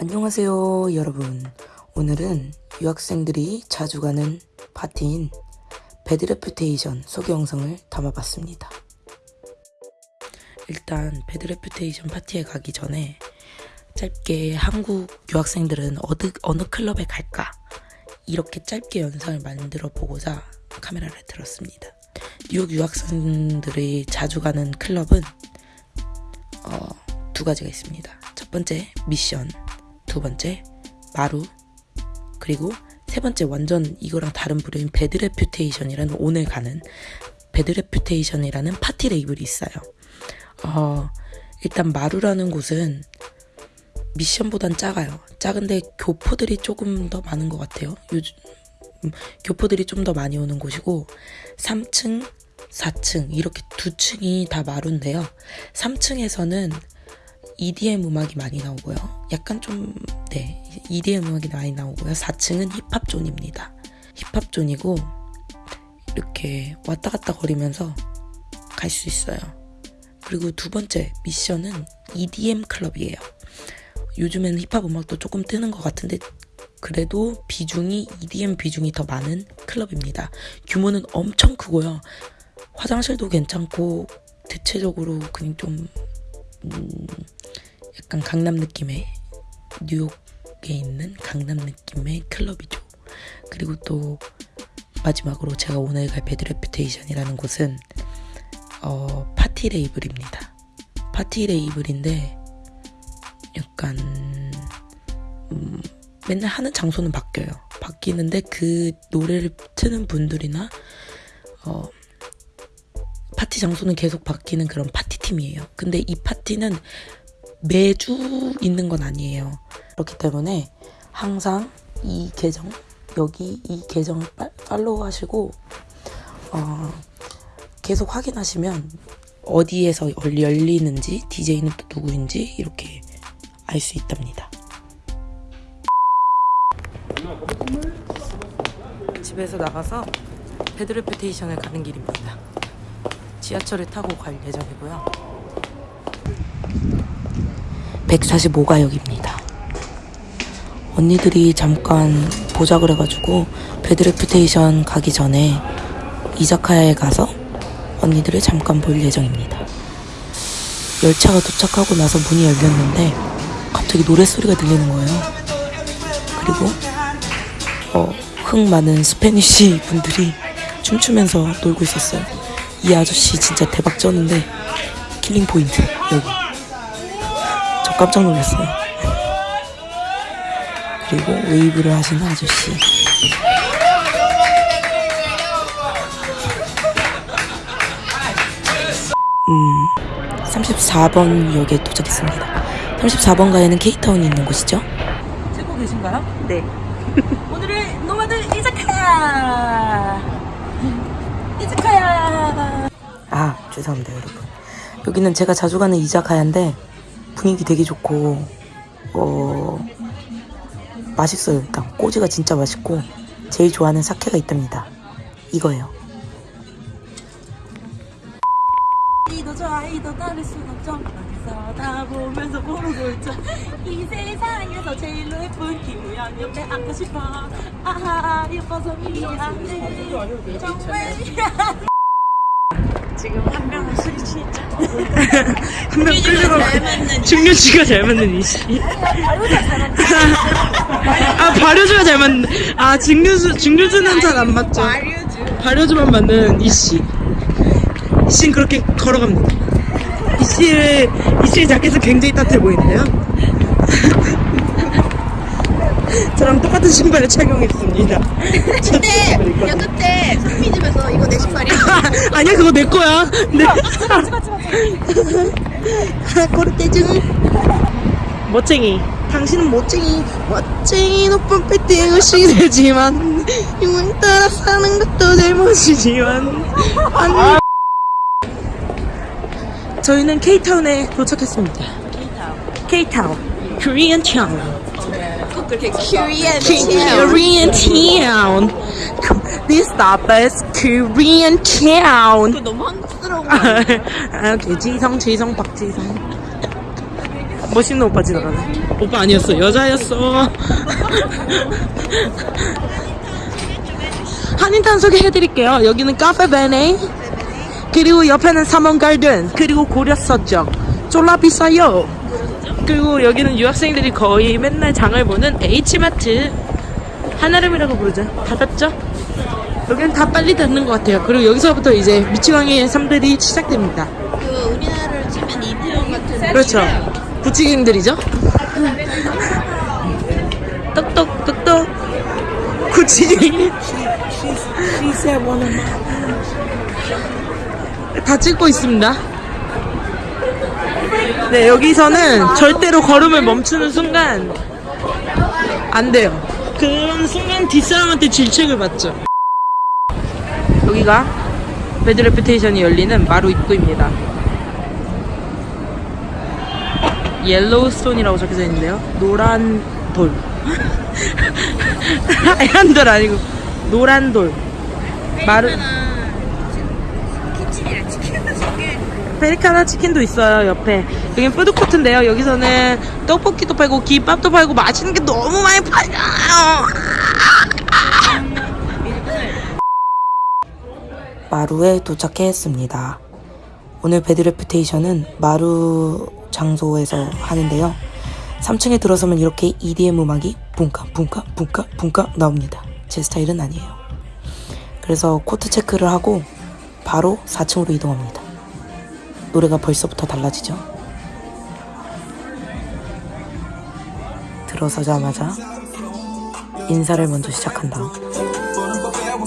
안녕하세요, 여러분. 오늘은 유학생들이 자주 가는 파티인 Bad Reputation 소개 영상을 담아봤습니다. 일단 Bad Reputation 파티에 가기 전에 짧게 한국 유학생들은 어느, 어느 클럽에 갈까? 이렇게 짧게 영상을 만들어 보고자 카메라를 들었습니다. 뉴욕 유학생들이 자주 가는 클럽은 어, 두 가지가 있습니다. 첫 번째 미션, 두 번째 마루, 그리고 세 번째 완전 이거랑 다른 부류인 Bad Reputation이라는 오늘 가는 Bad Reputation이라는 파티 레이블이 있어요. 어, 일단 마루라는 곳은 미션보단 작아요. 작은데 교포들이 조금 더 많은 것 같아요. 요즘 음, 교포들이 좀 더 많이 오는 곳이고 3층, 4층 이렇게 두 층이 다 마루인데요. 3층에서는 EDM 음악이 많이 나오고요. 약간 좀, 네, EDM 음악이 많이 나오고요. 4층은 힙합 존입니다. 힙합 존이고, 이렇게 왔다 갔다 거리면서 갈 수 있어요. 그리고 두 번째 미션은 EDM 클럽이에요. 요즘에는 힙합 음악도 조금 뜨는 것 같은데, 그래도 비중이, EDM 비중이 더 많은 클럽입니다. 규모는 엄청 크고요. 화장실도 괜찮고, 대체적으로 그냥 좀, 음, 약간 강남 느낌의 뉴욕에 있는 강남 느낌의 클럽이죠. 그리고 또 마지막으로 제가 오늘 갈 Bad Reputation이라는 곳은 어, 파티 레이블입니다. 파티 레이블인데 약간 음, 맨날 하는 장소는 바뀌어요. 바뀌는데 그 노래를 트는 분들이나 어, 파티 장소는 계속 바뀌는 그런 파티 팀이에요. 근데 이 파티는 매주 있는 건 아니에요. 그렇기 때문에 항상 이 계정, 여기 이 계정을 팔로우 하시고, 어, 계속 확인하시면 어디에서 열리는지, DJ는 또 누구인지 이렇게 알 수 있답니다. 집에서 나가서 Bad Reputation을 가는 길입니다. 지하철을 타고 갈 예정이고요. 145가역입니다. 언니들이 잠깐 보자 그래가지고 Bad Reputation 가기 전에 이자카야에 가서 언니들을 잠깐 볼 예정입니다. 열차가 도착하고 나서 문이 열렸는데 갑자기 노랫소리가 들리는 거예요. 그리고 어, 흥 많은 Spanish 분들이 춤추면서 놀고 있었어요. 이 아저씨 진짜 대박 쩌는데 killing point 여기 저 깜짝 놀랐어요. 그리고 웨이브를 하시는 아저씨. 음 34번 역에 도착했습니다. 34번 가에는 케이타운이 있는 곳이죠? 듣고 계신가요? 네. 오늘은 노마드 이자카야! 이자카야! 아 죄송합니다 여러분. 여기는 제가 자주 가는 이자카야인데 분위기 되게 좋고 어 맛있어요. 일단 꼬지가 진짜 맛있고 제일 좋아하는 사케가 있답니다. 이거예요. 이도 좋아 이도 다를 순 없죠. 다 보면서 모르고 있죠 이 세상에서 제일 예쁜 기우양 옆에 앉고 싶어. 아하 예뻐서 미안해. 정말 지금 한 명은 술이 취했죠? 한 명 끌려가 중류주가 잘 맞는 이씨. 아 발효주가 잘 맞는 아 중류주 중류주는 잘 안 맞죠. 발효주만 맞는 이씨. 이씨는 그렇게 걸어갑니다. 이씨의 이씨의 자켓은 굉장히 따뜻해 보이는데요. 저랑 똑같은 신발을 착용했습니다. 근데 야 그때 상미집에서 이거 내 신발이야 아니야 그거 내 거야. 네. 꼬르떼증 멋쟁이. 당신은 멋쟁이. 멋쟁이 높은 빌딩을 시대지만 유행 따라 사는 것도 잘못이지만. 안... 저희는 K타운에 도착했습니다. Town 그렇게 큐리엔 Korean Town This stop is Korean Town 너무 한국스러운 아, 오케이 지성 지성 박지성 멋있는 오빠 지나가네. 오빠 아니었어. 여자였어. 한인타운 소개해드릴게요. 여기는 카페 베네. 그리고 옆에는 삼원 갈든. 그리고 고려 서적. 쫄라 비싸요. 그리고 여기는 유학생들이 거의 맨날 장을 보는 H마트. 한아름이라고 부르죠. 닫았죠? 여기는 다 빨리 닫는 것 같아요. 그리고 여기서부터 이제 미치광이의 삶들이 시작됩니다. 그 우리나라를 치면 이태원 같은. 그렇죠. 부치갱들이죠. 똑똑 똑똑 구치갱이. 다 찍고 있습니다. 네 여기서는 절대로 걸음을 멈추는 순간 안 돼요. 그런 순간 뒷사람한테 질책을 받죠. 여기가 Bad Reputation이 열리는 마루 입구입니다. Yellowstone이라고 적혀져 있는데요. 노란 돌. 하얀 돌 아니고 노란 돌. 마루. 페리카나 치킨도 있어요 옆에. 여기 푸드코트인데요. 여기서는 떡볶이도 팔고 김밥도 팔고 맛있는 게 너무 많이 팔려요. 마루에 도착했습니다. 오늘 Bad Reputation은 마루 장소에서 하는데요. 3층에 들어서면 이렇게 EDM 음악이 붕까 붕까 붕까 붕까 나옵니다. 제 스타일은 아니에요. 그래서 coat check를 하고 바로 4층으로 이동합니다. 노래가 벌써부터 달라지죠. 들어서자마자 인사를 먼저 시작한 다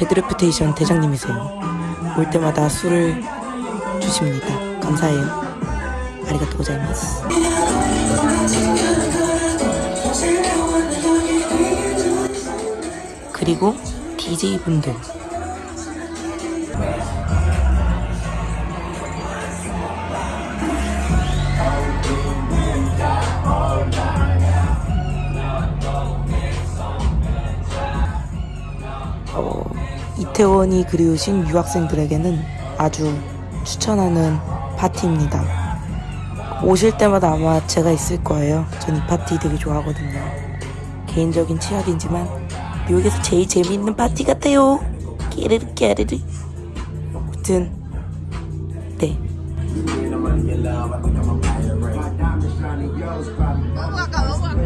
배드레프테이션 대장님이세요. 올 때마다 술을 주십니다. 감사해요. 아리가또 고자이마스. 그리고 DJ분들. 이태원이 그리우신 유학생들에게는 아주 추천하는 파티입니다. 오실 때마다 아마 제가 있을 거예요. 전 이 파티 되게 좋아하거든요. 개인적인 취향이지만 미국에서 제일 재미있는 파티 같아요. 깨르르 깨르르. 아무튼 네. 너무 아까 너무 아까.